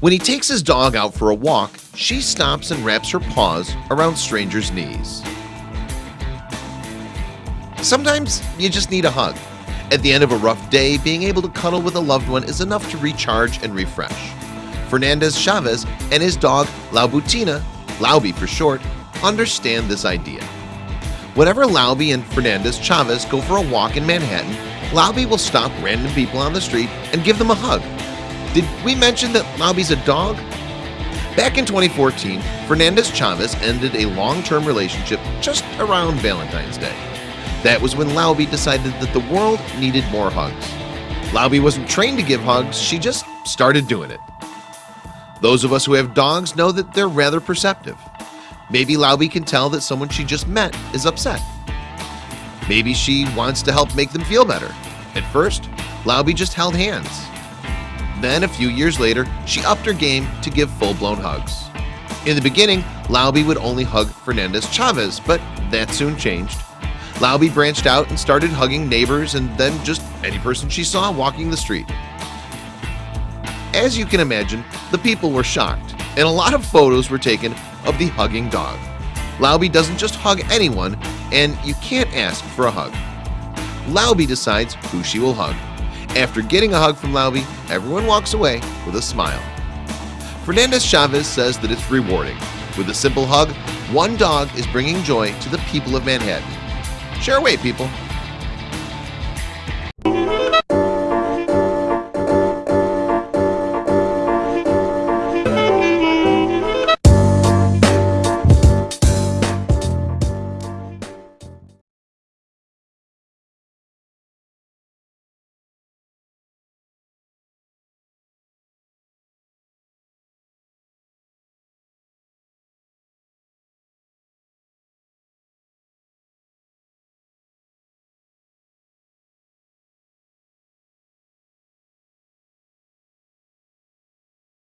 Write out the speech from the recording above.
When he takes his dog out for a walk, she stops and wraps her paws around strangers' knees. Sometimes you just need a hug. At the end of a rough day, being able to cuddle with a loved one is enough to recharge and refresh. Fernandez Chavez and his dog Laubutina, Lauby for short, understand this idea. Whenever Lauby and Fernandez Chavez go for a walk in Manhattan, Lauby will stop random people on the street and give them a hug. Did we mention that Lauby's a dog? Back in 2014, Fernandez Chavez ended a long-term relationship just around Valentine's Day. That was when Lauby decided that the world needed more hugs. Lauby wasn't trained to give hugs, she just started doing it. Those of us who have dogs know that they're rather perceptive. Maybe Lauby can tell that someone she just met is upset. Maybe she wants to help make them feel better. At first, Lauby just held hands. Then a few years later, she upped her game to give full-blown hugs. In the beginning, Lauby would only hug Fernandez Chavez, but that soon changed. Lauby branched out and started hugging neighbors and then just any person she saw walking the street. As you can imagine, the people were shocked, and a lot of photos were taken of the hugging dog. Lauby doesn't just hug anyone, and you can't ask for a hug. Lauby decides who she will hug. After getting a hug from Lauby, everyone walks away with a smile. Fernandez Chavez says that it's rewarding. With a simple hug, one dog is bringing joy to the people of Manhattan. Share away, people.